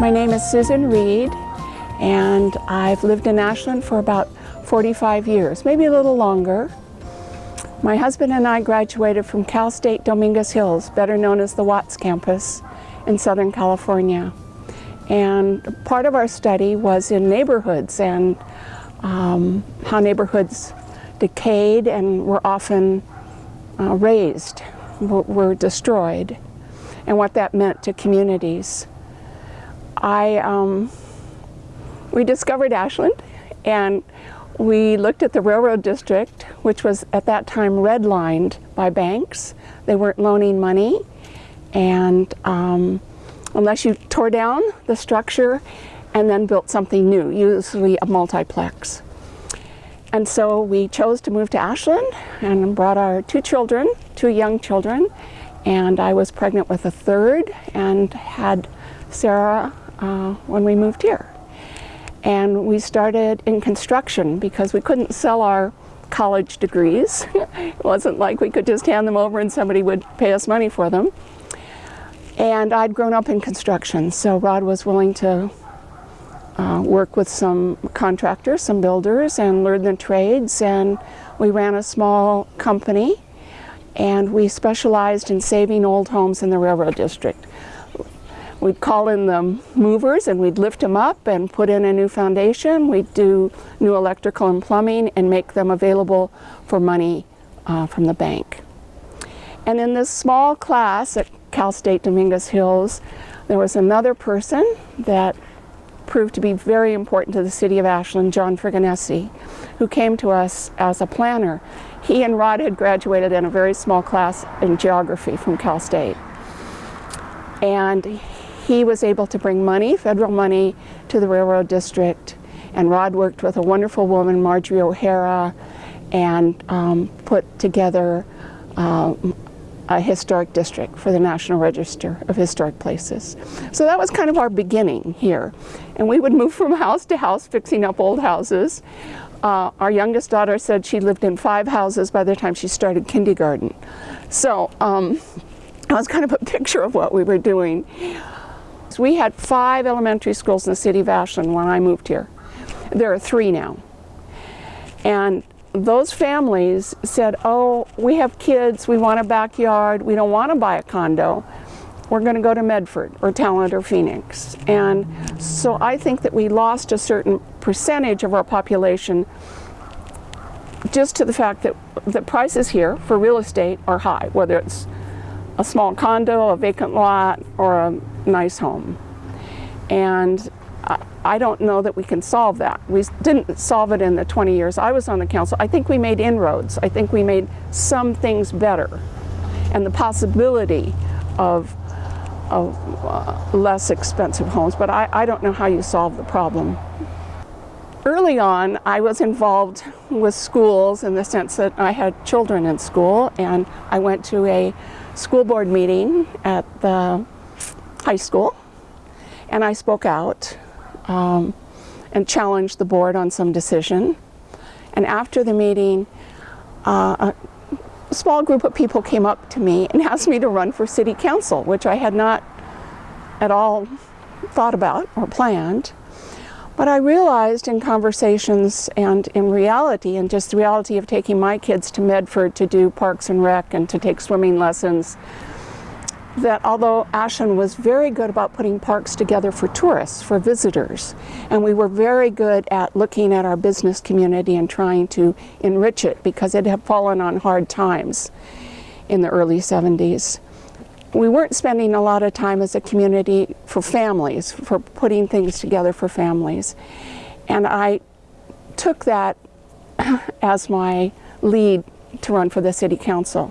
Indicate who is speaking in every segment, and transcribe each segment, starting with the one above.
Speaker 1: My name is Susan Reed and I've lived in Ashland for about 45 years, maybe a little longer. My husband and I graduated from Cal State Dominguez Hills, better known as the Watts campus in Southern California. And part of our study was in neighborhoods and um, how neighborhoods decayed and were often uh, razed, were destroyed, and what that meant to communities. I, um, we discovered Ashland and we looked at the railroad district, which was at that time redlined by banks. They weren't loaning money and um, unless you tore down the structure and then built something new, usually a multiplex. And so we chose to move to Ashland and brought our two children, two young children, and I was pregnant with a third and had Sarah uh, when we moved here. And we started in construction because we couldn't sell our college degrees. it wasn't like we could just hand them over and somebody would pay us money for them. And I'd grown up in construction, so Rod was willing to uh, work with some contractors, some builders, and learn the trades. And we ran a small company, and we specialized in saving old homes in the railroad district. We'd call in the movers and we'd lift them up and put in a new foundation. We'd do new electrical and plumbing and make them available for money uh, from the bank. And in this small class at Cal State Dominguez Hills, there was another person that proved to be very important to the city of Ashland, John Fregonese, who came to us as a planner. He and Rod had graduated in a very small class in geography from Cal State. And he was able to bring money, federal money, to the railroad district. And Rod worked with a wonderful woman, Marjorie O'Hara, and um, put together uh, a historic district for the National Register of Historic Places. So that was kind of our beginning here. And we would move from house to house fixing up old houses. Uh, our youngest daughter said she lived in five houses by the time she started kindergarten. So um, that was kind of a picture of what we were doing. We had five elementary schools in the city of Ashland when I moved here. There are three now. And those families said, oh, we have kids, we want a backyard, we don't want to buy a condo. We're going to go to Medford or Talent or Phoenix. And so I think that we lost a certain percentage of our population just to the fact that the prices here for real estate are high, whether it's a small condo, a vacant lot, or a nice home. And I don't know that we can solve that. We didn't solve it in the 20 years I was on the council. I think we made inroads. I think we made some things better. And the possibility of, of uh, less expensive homes, but I, I don't know how you solve the problem. Early on, I was involved with schools in the sense that I had children in school and I went to a school board meeting at the high school and I spoke out um, and challenged the board on some decision. And after the meeting, uh, a small group of people came up to me and asked me to run for city council, which I had not at all thought about or planned. But I realized in conversations and in reality, and just the reality of taking my kids to Medford to do parks and rec and to take swimming lessons, that although Ashland was very good about putting parks together for tourists, for visitors, and we were very good at looking at our business community and trying to enrich it because it had fallen on hard times in the early 70s we weren't spending a lot of time as a community for families, for putting things together for families. And I took that as my lead to run for the city council.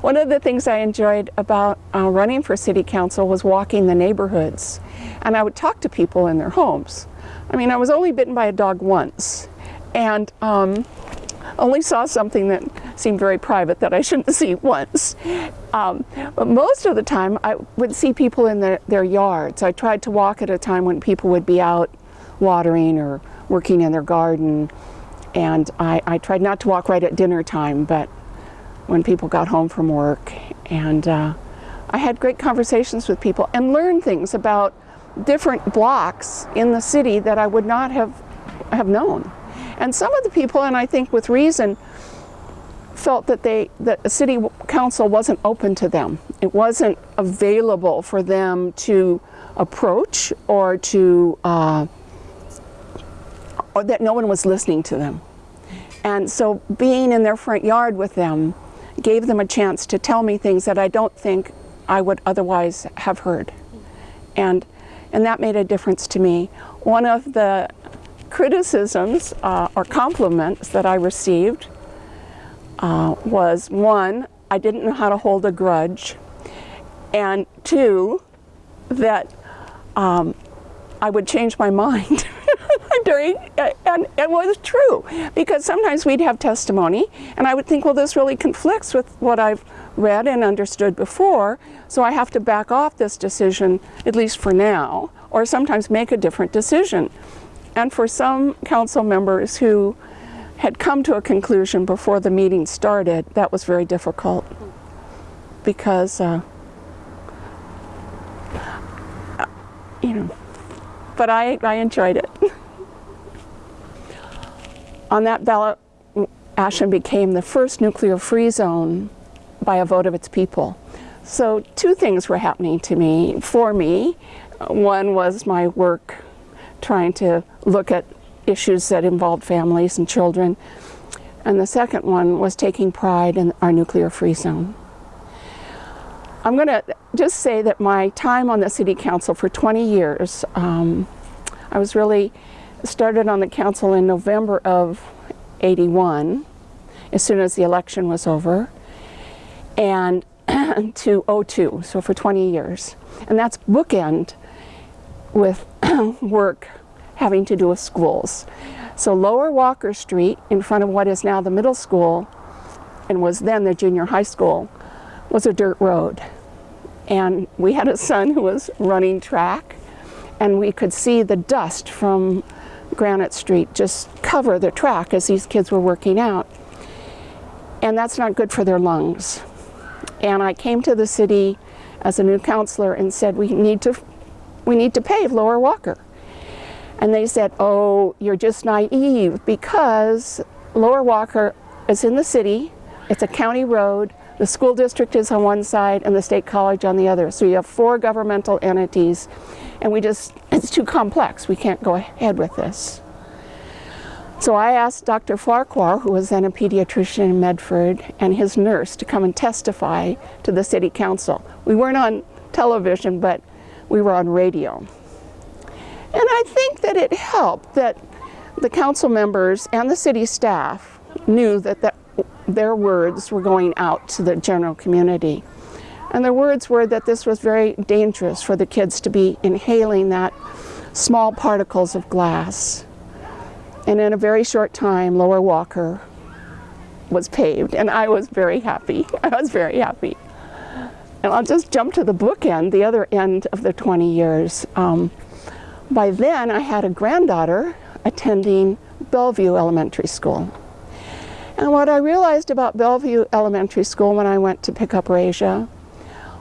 Speaker 1: One of the things I enjoyed about uh, running for city council was walking the neighborhoods. And I would talk to people in their homes. I mean, I was only bitten by a dog once. And um, only saw something that seemed very private that I shouldn't see once. Um, but most of the time I would see people in their, their yards. I tried to walk at a time when people would be out watering or working in their garden. And I, I tried not to walk right at dinner time, but when people got home from work. And uh, I had great conversations with people and learned things about different blocks in the city that I would not have, have known. And some of the people, and I think with reason, felt that they that the city council wasn't open to them. It wasn't available for them to approach or to uh, or that no one was listening to them. And so being in their front yard with them gave them a chance to tell me things that I don't think I would otherwise have heard. And and that made a difference to me. One of the criticisms uh, or compliments that I received uh, was one, I didn't know how to hold a grudge, and two, that um, I would change my mind during, and it was true, because sometimes we'd have testimony, and I would think, well, this really conflicts with what I've read and understood before, so I have to back off this decision, at least for now, or sometimes make a different decision. And for some council members who had come to a conclusion before the meeting started, that was very difficult because, uh, you know, but I, I enjoyed it. On that ballot, Ashland became the first nuclear-free zone by a vote of its people. So two things were happening to me, for me. One was my work trying to look at issues that involved families and children. And the second one was taking pride in our nuclear-free zone. I'm going to just say that my time on the City Council for 20 years, um, I was really started on the council in November of 81, as soon as the election was over, and to 02, so for 20 years. And that's bookend with work having to do with schools. So Lower Walker Street, in front of what is now the middle school, and was then the junior high school, was a dirt road. And we had a son who was running track, and we could see the dust from Granite Street just cover the track as these kids were working out. And that's not good for their lungs. And I came to the city as a new counselor and said, we need to, we need to pave Lower Walker. And they said, oh, you're just naive because Lower Walker is in the city, it's a county road, the school district is on one side and the state college on the other. So you have four governmental entities and we just, it's too complex. We can't go ahead with this. So I asked Dr. Farquhar, who was then a pediatrician in Medford, and his nurse to come and testify to the city council. We weren't on television, but we were on radio. And I think that it helped that the council members and the city staff knew that, that their words were going out to the general community. And their words were that this was very dangerous for the kids to be inhaling that small particles of glass. And in a very short time, Lower Walker was paved, and I was very happy. I was very happy. And I'll just jump to the bookend, the other end of the 20 years. Um, by then, I had a granddaughter attending Bellevue Elementary School. And what I realized about Bellevue Elementary School when I went to pick up Rasia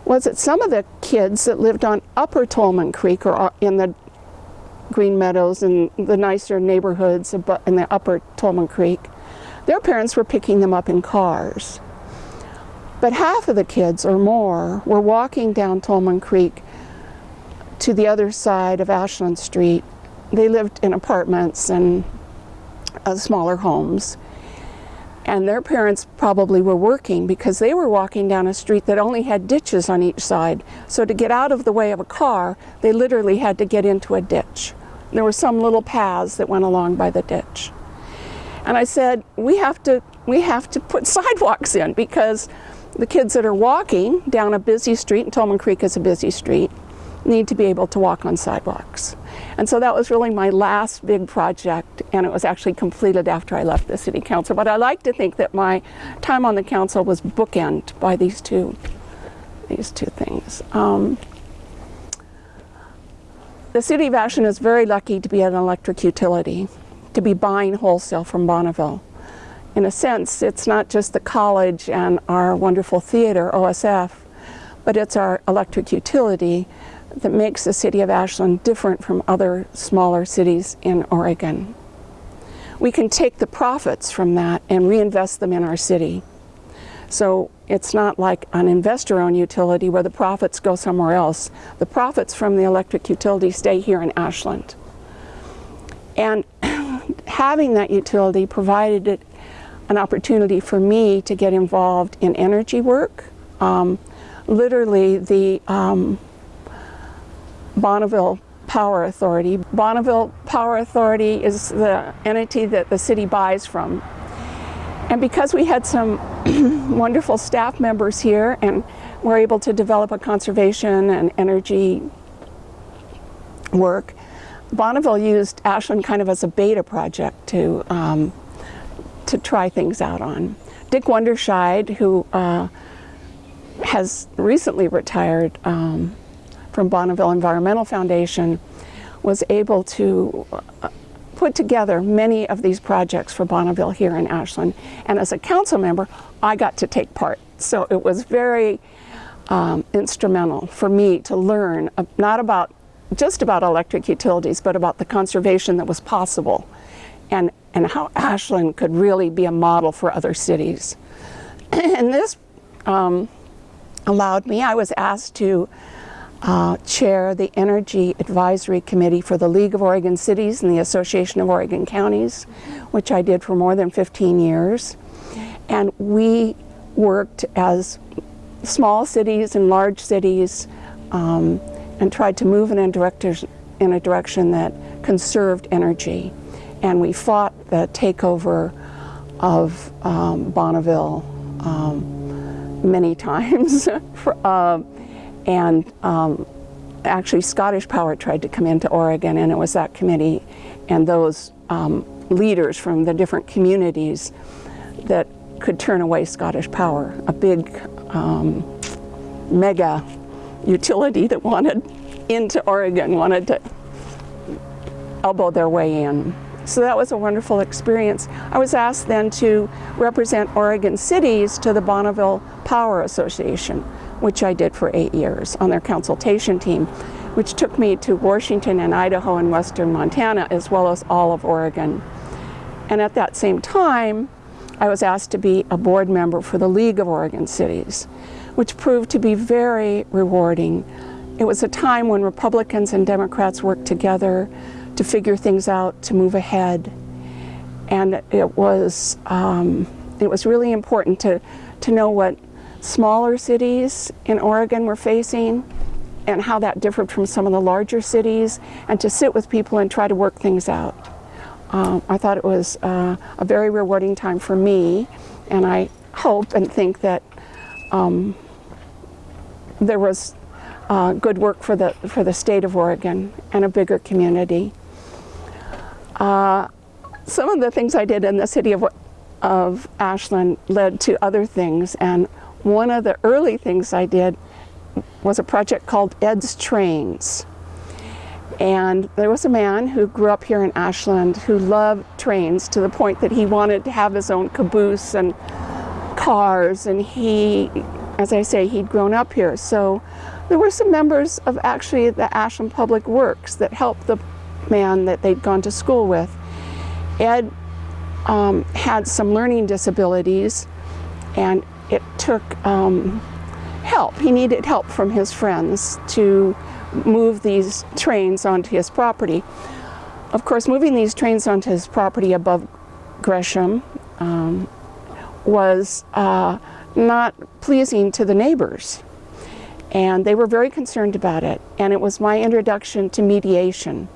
Speaker 1: was that some of the kids that lived on Upper Tolman Creek or in the Green Meadows and the nicer neighborhoods in the Upper Tolman Creek, their parents were picking them up in cars. But half of the kids or more were walking down Tolman Creek to the other side of Ashland Street. They lived in apartments and uh, smaller homes. And their parents probably were working because they were walking down a street that only had ditches on each side. So to get out of the way of a car, they literally had to get into a ditch. There were some little paths that went along by the ditch. And I said, we have to, we have to put sidewalks in because the kids that are walking down a busy street, and Tolman Creek is a busy street, need to be able to walk on sidewalks. And so that was really my last big project and it was actually completed after I left the city council. But I like to think that my time on the council was bookend by these two, these two things. Um, the city of Ashland is very lucky to be an electric utility, to be buying wholesale from Bonneville. In a sense, it's not just the college and our wonderful theater, OSF, but it's our electric utility that makes the city of Ashland different from other smaller cities in Oregon. We can take the profits from that and reinvest them in our city. So it's not like an investor-owned utility where the profits go somewhere else. The profits from the electric utility stay here in Ashland. And having that utility provided it an opportunity for me to get involved in energy work. Um, literally the um, Bonneville Power Authority. Bonneville Power Authority is the entity that the city buys from. And because we had some wonderful staff members here and were able to develop a conservation and energy work, Bonneville used Ashland kind of as a beta project to, um, to try things out on. Dick Wanderscheid, who uh, has recently retired um, from Bonneville Environmental Foundation, was able to uh, put together many of these projects for Bonneville here in Ashland. And as a council member, I got to take part. So it was very um, instrumental for me to learn uh, not about just about electric utilities, but about the conservation that was possible and, and how Ashland could really be a model for other cities. and this um, allowed me, I was asked to uh, chair the Energy Advisory Committee for the League of Oregon Cities and the Association of Oregon Counties, which I did for more than 15 years. And we worked as small cities and large cities um, and tried to move in a, in a direction that conserved energy. And we fought the takeover of um, Bonneville um, many times. for, uh, and um, actually Scottish Power tried to come into Oregon and it was that committee and those um, leaders from the different communities that could turn away Scottish Power, a big um, mega utility that wanted into Oregon, wanted to elbow their way in. So that was a wonderful experience. I was asked then to represent Oregon cities to the Bonneville Power Association, which I did for eight years on their consultation team, which took me to Washington and Idaho and western Montana, as well as all of Oregon. And at that same time, I was asked to be a board member for the League of Oregon Cities, which proved to be very rewarding. It was a time when Republicans and Democrats worked together to figure things out, to move ahead. And it was, um, it was really important to, to know what smaller cities in Oregon were facing and how that differed from some of the larger cities and to sit with people and try to work things out. Um, I thought it was uh, a very rewarding time for me and I hope and think that um, there was uh, good work for the, for the state of Oregon and a bigger community. Uh, some of the things I did in the city of, of Ashland led to other things and one of the early things I did was a project called Ed's Trains. And there was a man who grew up here in Ashland who loved trains to the point that he wanted to have his own caboose and cars. And he, as I say, he'd grown up here. So there were some members of actually the Ashland Public Works that helped the man that they'd gone to school with. Ed um, had some learning disabilities and it took um, help. He needed help from his friends to move these trains onto his property. Of course, moving these trains onto his property above Gresham um, was uh, not pleasing to the neighbors. And they were very concerned about it. And it was my introduction to mediation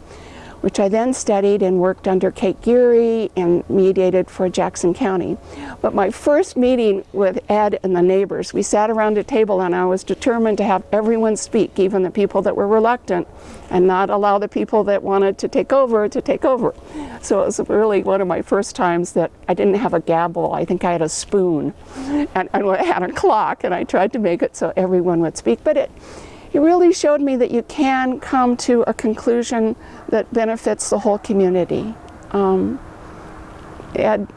Speaker 1: which I then studied and worked under Kate Geary and mediated for Jackson County. But my first meeting with Ed and the neighbors, we sat around a table and I was determined to have everyone speak, even the people that were reluctant, and not allow the people that wanted to take over to take over. So it was really one of my first times that I didn't have a gavel, I think I had a spoon, and, and I had a clock, and I tried to make it so everyone would speak. But it, he really showed me that you can come to a conclusion that benefits the whole community. Um, Ed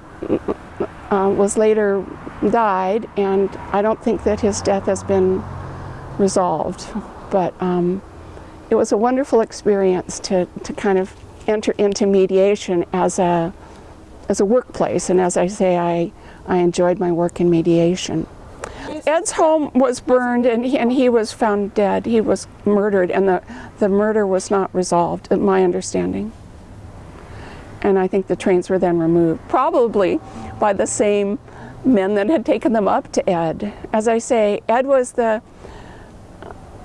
Speaker 1: uh, was later died, and I don't think that his death has been resolved. But um, it was a wonderful experience to, to kind of enter into mediation as a as a workplace. And as I say, I, I enjoyed my work in mediation. Ed's home was burned and he, and he was found dead. He was murdered and the, the murder was not resolved, in my understanding. And I think the trains were then removed, probably by the same men that had taken them up to Ed. As I say, Ed was the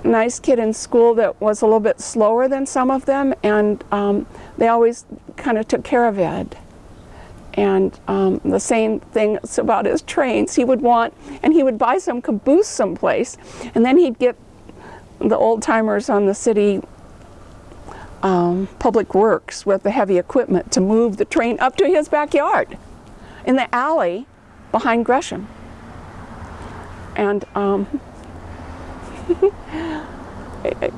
Speaker 1: nice kid in school that was a little bit slower than some of them and um, they always kind of took care of Ed. And um, the same thing about his trains. He would want, and he would buy some caboose someplace, and then he'd get the old timers on the city um, public works with the heavy equipment to move the train up to his backyard in the alley behind Gresham. And um, it,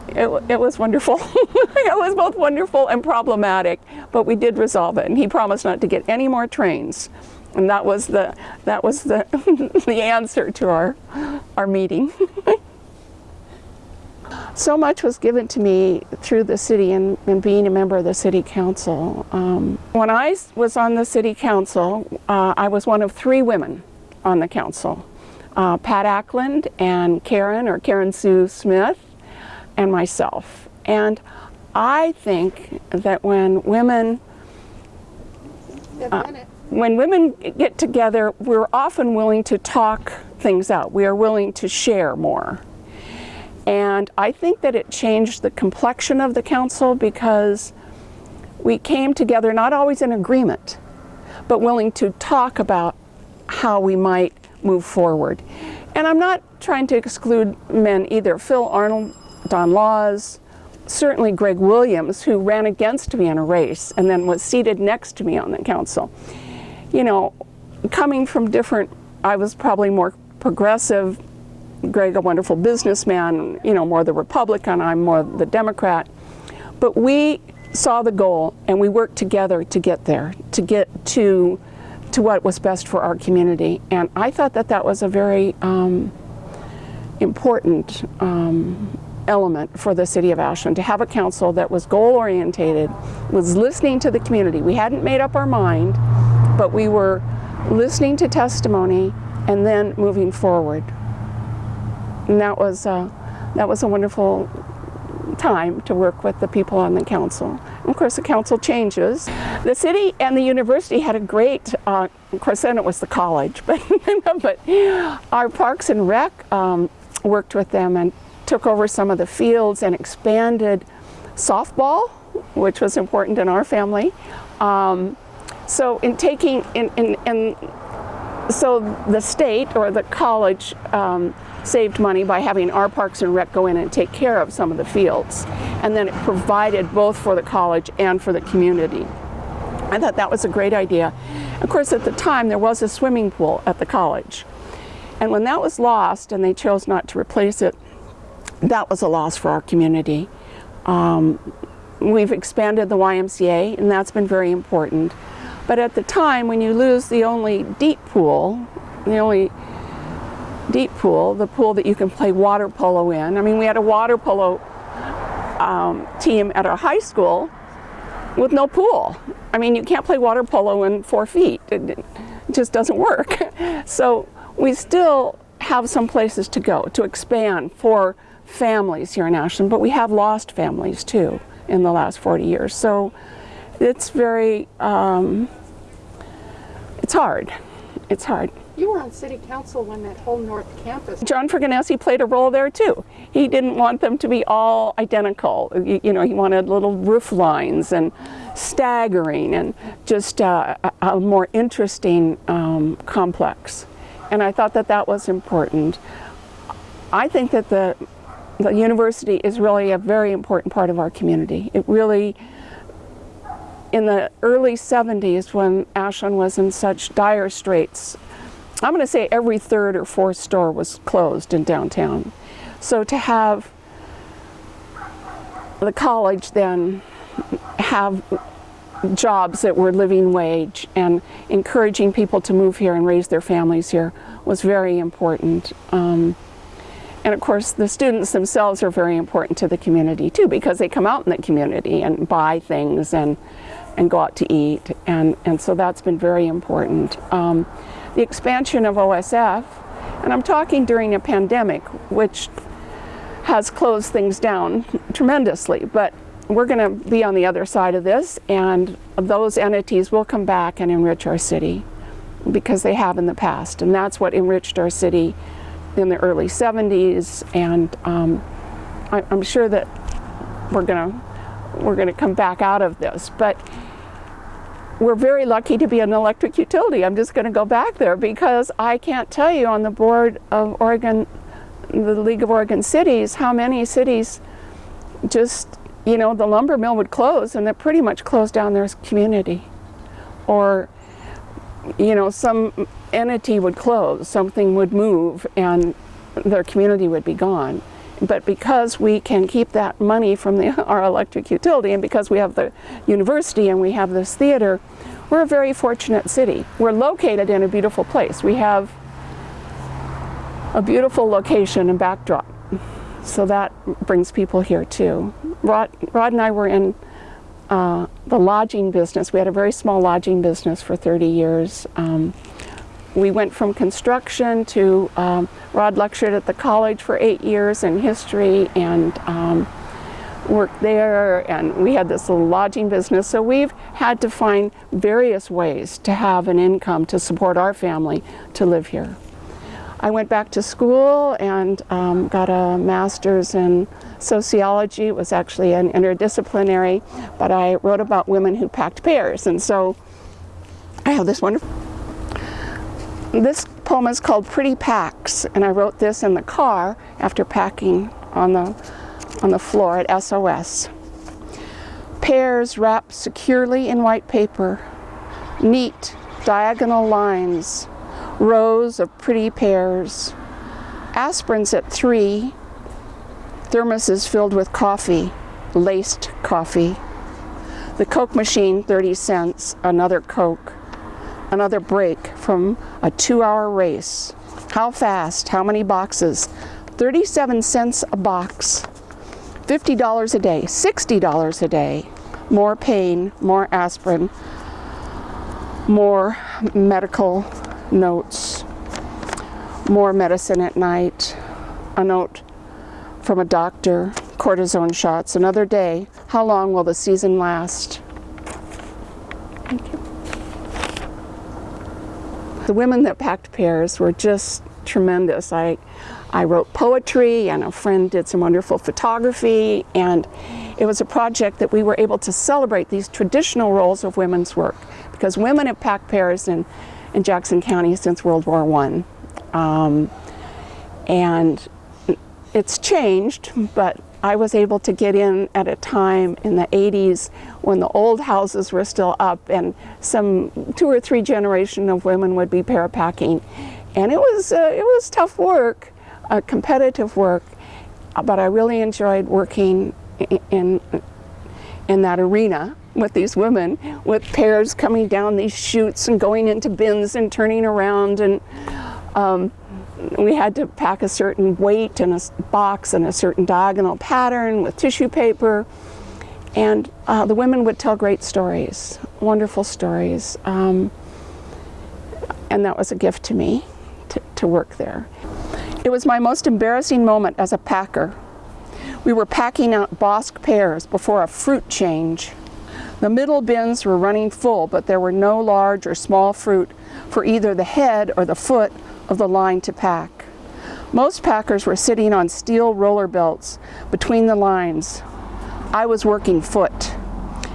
Speaker 1: it, was wonderful. it was both wonderful and problematic, but we did resolve it. And he promised not to get any more trains, and that was the that was the the answer to our our meeting. so much was given to me through the city and, and being a member of the city council. Um, when I was on the city council, uh, I was one of three women on the council. Uh, Pat Ackland and Karen, or Karen Sue Smith, and myself. And I think that when women uh, when women get together, we're often willing to talk things out. We are willing to share more. And I think that it changed the complexion of the council because we came together not always in agreement, but willing to talk about how we might move forward. And I'm not trying to exclude men either. Phil Arnold Don Laws, certainly Greg Williams, who ran against me in a race and then was seated next to me on the council. You know, coming from different, I was probably more progressive, Greg a wonderful businessman, you know, more the Republican, I'm more the Democrat. But we saw the goal and we worked together to get there, to get to, to what was best for our community. And I thought that that was a very um, important um, element for the city of Ashland, to have a council that was goal orientated, was listening to the community. We hadn't made up our mind, but we were listening to testimony and then moving forward. And that was, uh, that was a wonderful time to work with the people on the council. And of course the council changes. The city and the university had a great, uh, of course then it was the college, but, but our Parks and Rec um, worked with them and took over some of the fields and expanded softball, which was important in our family. Um, so in taking, in, in, in, so the state or the college um, saved money by having our Parks and Rec go in and take care of some of the fields. And then it provided both for the college and for the community. I thought that was a great idea. Of course, at the time, there was a swimming pool at the college. And when that was lost and they chose not to replace it, that was a loss for our community. Um, we've expanded the YMCA and that's been very important. But at the time when you lose the only deep pool, the only deep pool, the pool that you can play water polo in. I mean we had a water polo um, team at our high school with no pool. I mean you can't play water polo in four feet. It, it just doesn't work. so we still have some places to go to expand for families here in Ashland, but we have lost families too in the last 40 years. So it's very, um, it's hard. It's hard.
Speaker 2: You were on city council when that whole north campus.
Speaker 1: John Fregonese played a role there too. He didn't want them to be all identical. You, you know, he wanted little roof lines and staggering and just uh, a, a, more interesting um, complex. And I thought that that was important. I think that the the university is really a very important part of our community. It really, in the early 70s when Ashland was in such dire straits, I'm going to say every third or fourth store was closed in downtown. So to have the college then have jobs that were living wage and encouraging people to move here and raise their families here was very important. Um, and of course the students themselves are very important to the community too because they come out in the community and buy things and and go out to eat and, and so that's been very important. Um, the expansion of OSF, and I'm talking during a pandemic which has closed things down tremendously, but we're going to be on the other side of this and those entities will come back and enrich our city because they have in the past and that's what enriched our city in the early 70s and um, I, am sure that we're going to we're to come back out of this but we're very lucky to be an electric utility I'm just going to go back there because I can't tell you on the board of Oregon the League of Oregon Cities how many cities just you know, the lumber mill would close and it pretty much closed down their community. Or, you know, some entity would close, something would move and their community would be gone. But because we can keep that money from the, our electric utility and because we have the university and we have this theater, we're a very fortunate city. We're located in a beautiful place. We have a beautiful location and backdrop. So that brings people here too. Rod, Rod and I were in uh, the lodging business. We had a very small lodging business for 30 years. Um, we went from construction to, um, Rod lectured at the college for eight years in history and um, worked there and we had this little lodging business. So we've had to find various ways to have an income to support our family to live here. I went back to school and um, got a master's in sociology. It was actually an interdisciplinary, but I wrote about women who packed pears. And so I have this wonderful, this poem is called Pretty Packs, and I wrote this in the car after packing on the, on the floor at SOS. Pears wrapped securely in white paper, neat diagonal lines, rows of pretty pears, aspirins at three, thermoses filled with coffee, laced coffee, the Coke machine 30 cents, another Coke, another break from a two-hour race. How fast, how many boxes? 37 cents a box, $50 a day, $60 a day, more pain, more aspirin, more medical notes, more medicine at night, a note from a doctor, cortisone shots, another day. How long will the season last? Thank you. The women that packed pears were just tremendous. I, I wrote poetry and a friend did some wonderful photography and it was a project that we were able to celebrate these traditional roles of women's work because women have packed pears and in Jackson County since World War I. Um, and it's changed, but I was able to get in at a time in the 80s when the old houses were still up and some two or three generation of women would be parapacking. And it was, uh, it was tough work, uh, competitive work, but I really enjoyed working in, in that arena with these women with pears coming down these chutes and going into bins and turning around and um, we had to pack a certain weight in a box and a certain diagonal pattern with tissue paper and uh, the women would tell great stories, wonderful stories um, and that was a gift to me to, to work there. It was my most embarrassing moment as a packer. We were packing out Bosc pears before a fruit change. The middle bins were running full, but there were no large or small fruit for either the head or the foot of the line to pack. Most packers were sitting on steel roller belts between the lines. I was working foot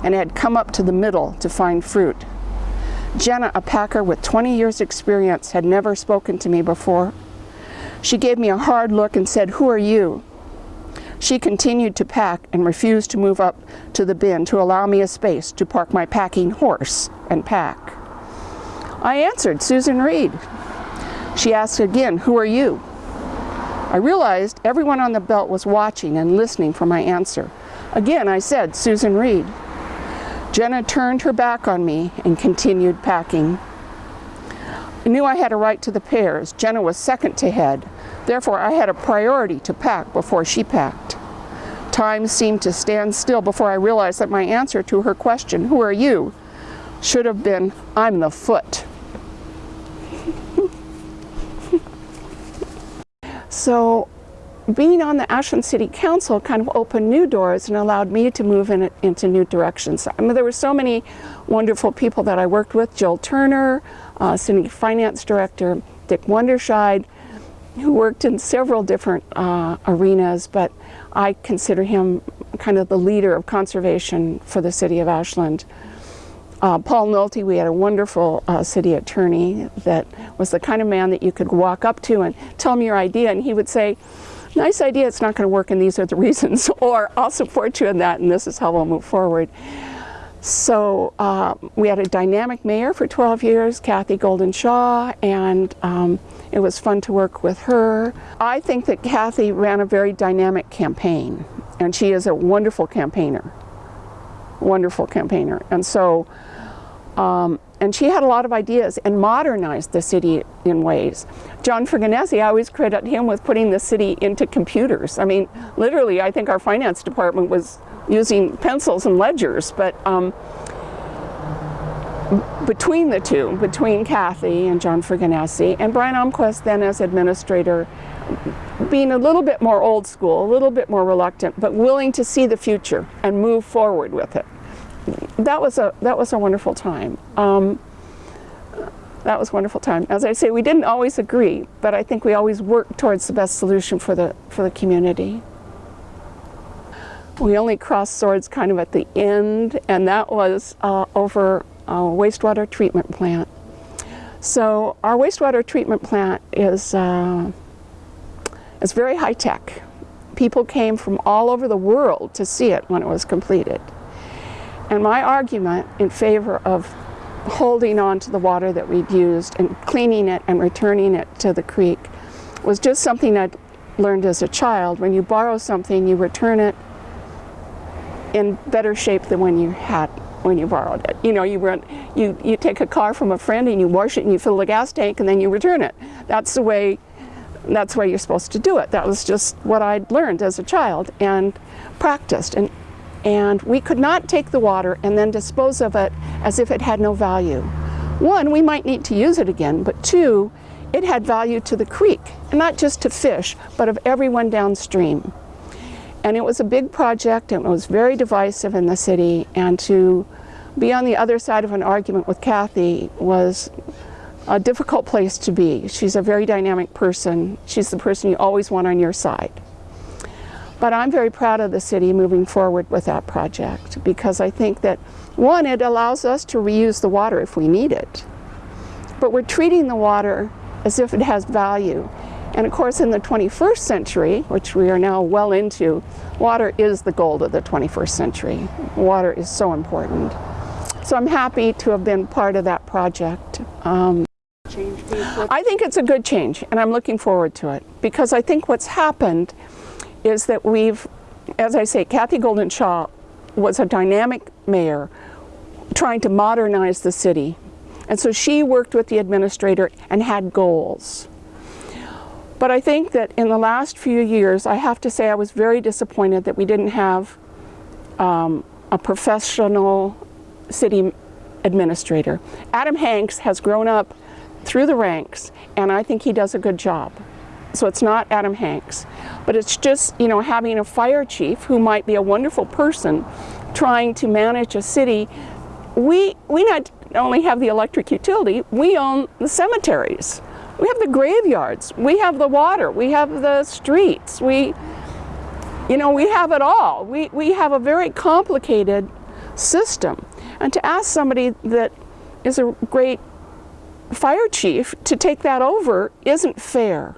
Speaker 1: and had come up to the middle to find fruit. Jenna, a packer with 20 years experience, had never spoken to me before. She gave me a hard look and said, who are you? She continued to pack and refused to move up to the bin to allow me a space to park my packing horse and pack. I answered, Susan Reed. She asked again, who are you? I realized everyone on the belt was watching and listening for my answer. Again, I said, Susan Reed. Jenna turned her back on me and continued packing. I knew I had a right to the pears. Jenna was second to head. Therefore, I had a priority to pack before she packed. Time seemed to stand still before I realized that my answer to her question, who are you, should have been, I'm the foot. So being on the Ashland City Council kind of opened new doors and allowed me to move in, into new directions. I mean, there were so many wonderful people that I worked with, Jill Turner, uh, City Finance Director Dick Wanderscheid, who worked in several different uh, arenas, but I consider him kind of the leader of conservation for the city of Ashland. Uh, Paul Nolte, we had a wonderful uh, city attorney that was the kind of man that you could walk up to and tell him your idea, and he would say, nice idea, it's not going to work and these are the reasons, or I'll support you in that and this is how we'll move forward. So uh, we had a dynamic mayor for 12 years, Kathy Golden Shaw, and um, it was fun to work with her. I think that Kathy ran a very dynamic campaign, and she is a wonderful campaigner, wonderful campaigner. And so, um, and she had a lot of ideas and modernized the city in ways. John Fregonese, I always credit him with putting the city into computers. I mean, literally, I think our finance department was using pencils and ledgers, but um, between the two, between Kathy and John Fregonese, and Brian Almquist then as administrator, being a little bit more old school, a little bit more reluctant, but willing to see the future and move forward with it. That was a, that was a wonderful time. Um, that was a wonderful time. As I say, we didn't always agree, but I think we always worked towards the best solution for the, for the community. We only crossed swords kind of at the end, and that was uh, over a wastewater treatment plant. So our wastewater treatment plant is, uh, is very high tech. People came from all over the world to see it when it was completed. And my argument in favor of holding on to the water that we'd used and cleaning it and returning it to the creek was just something I'd learned as a child. When you borrow something, you return it in better shape than when you had when you borrowed it. You know, you run, you you take a car from a friend and you wash it and you fill the gas tank and then you return it. That's the way that's the way you're supposed to do it. That was just what I'd learned as a child and practiced and and we could not take the water and then dispose of it as if it had no value. One, we might need to use it again, but two, it had value to the creek, and not just to fish, but of everyone downstream. And it was a big project, and it was very divisive in the city, and to be on the other side of an argument with Kathy was a difficult place to be. She's a very dynamic person. She's the person you always want on your side. But I'm very proud of the city moving forward with that project because I think that, one, it allows us to reuse the water if we need it. But we're treating the water as if it has value. And of course, in the 21st century, which we are now well into, water is the gold of the 21st century. Water is so important. So I'm happy to have been part of that project. Um, I think it's a good change, and I'm looking forward to it because I think what's happened is that we've, as I say, Kathy Golden Shaw was a dynamic mayor trying to modernize the city. And so she worked with the administrator and had goals. But I think that in the last few years, I have to say I was very disappointed that we didn't have um, a professional city administrator. Adam Hanks has grown up through the ranks, and I think he does a good job. So it's not Adam Hanks. But it's just, you know, having a fire chief who might be a wonderful person trying to manage a city. We, we not only have the electric utility, we own the cemeteries. We have the graveyards. We have the water. We have the streets. We, you know, we have it all. We, we have a very complicated system. And to ask somebody that is a great fire chief to take that over isn't fair.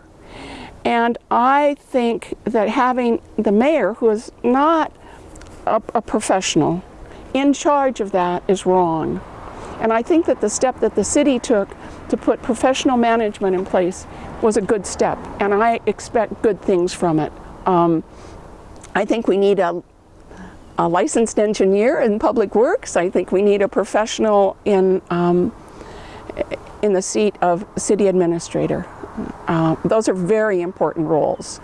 Speaker 1: And I think that having the mayor, who is not a, a, professional, in charge of that is wrong. And I think that the step that the city took to put professional management in place was a good step, and I expect good things from it. Um, I think we need a, a licensed engineer in public works. I think we need a professional in, um, in the seat of city administrator. Uh, those are very important roles.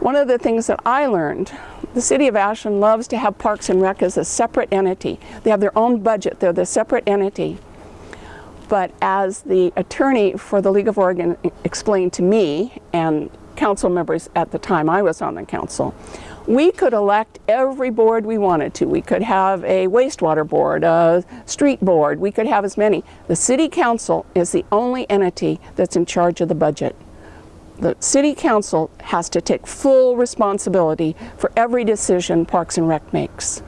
Speaker 1: One of the things that I learned, the city of Ashland loves to have Parks and Rec as a separate entity. They have their own budget, they're the separate entity. But as the attorney for the League of Oregon explained to me and council members at the time I was on the council, we could elect every board we wanted to. We could have a wastewater board, a street board, we could have as many. The city council is the only entity that's in charge of the budget. The city council has to take full responsibility for every decision Parks and Rec makes.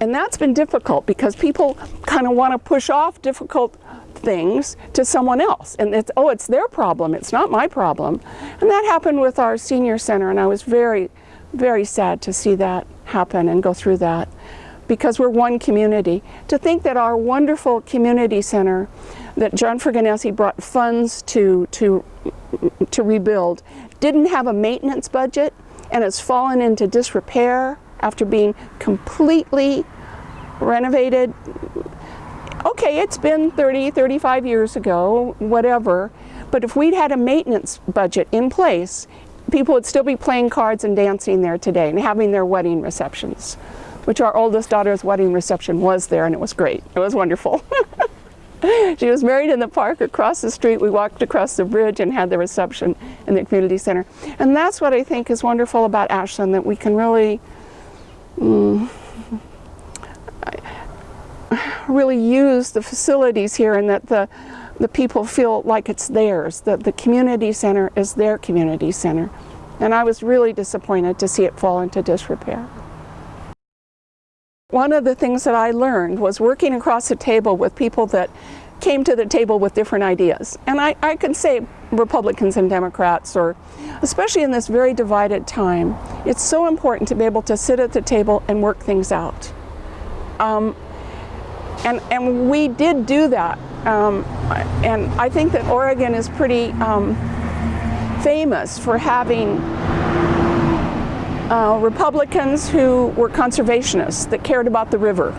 Speaker 1: And that's been difficult because people kind of want to push off difficult things to someone else. And it's, oh, it's their problem, it's not my problem. And that happened with our senior center and I was very, very sad to see that happen and go through that because we're one community. To think that our wonderful community center that John Fregonese brought funds to, to, to rebuild didn't have a maintenance budget and has fallen into disrepair after being completely renovated. Okay, it's been 30, 35 years ago, whatever, but if we'd had a maintenance budget in place, people would still be playing cards and dancing there today and having their wedding receptions, which our oldest daughter's wedding reception was there and it was great. It was wonderful. she was married in the park across the street. We walked across the bridge and had the reception in the community center. And that's what I think is wonderful about Ashland, that we can really, mm, really use the facilities here and that the, the people feel like it's theirs, that the community center is their community center. And I was really disappointed to see it fall into disrepair. One of the things that I learned was working across the table with people that came to the table with different ideas. And I, I say Republicans and Democrats, or especially in this very divided time, it's so important to be able to sit at the table and work things out. Um, and, and we did do that. Um, and I think that Oregon is pretty um, famous for having uh, Republicans who were conservationists that cared about the river.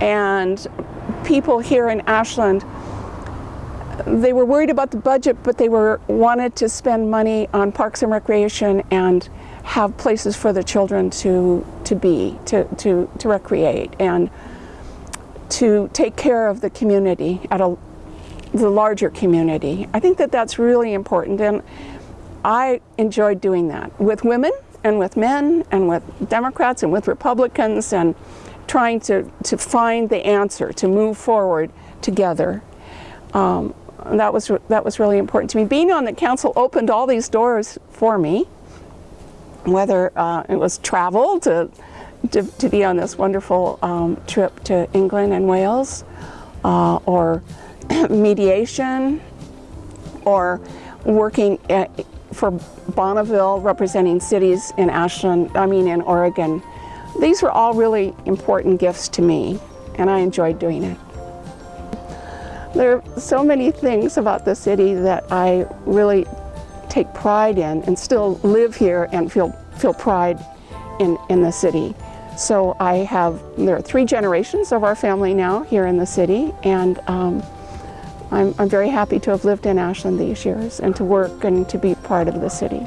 Speaker 1: And people here in Ashland, they were worried about the budget, but they were wanted to spend money on parks and recreation and have places for the children to, to be, to, to, to recreate. And to take care of the community at a the larger community. I think that that's really important and I enjoyed doing that with women and with men and with Democrats and with Republicans and trying to, to find the answer, to move forward together. Um, that was that was really important to me. Being on the council opened all these doors for me, whether uh, it was travel to to, to be on this wonderful um, trip to England and Wales, uh, or mediation, or working at, for Bonneville, representing cities in Ashland, I mean in Oregon. These were all really important gifts to me, and I enjoyed doing it. There are so many things about the city that I really take pride in and still live here and feel, feel pride in, in the city. So I have, there are three generations of our family now here in the city and um, I'm, I'm very happy to have lived in Ashland these years and to work and to be part of the city.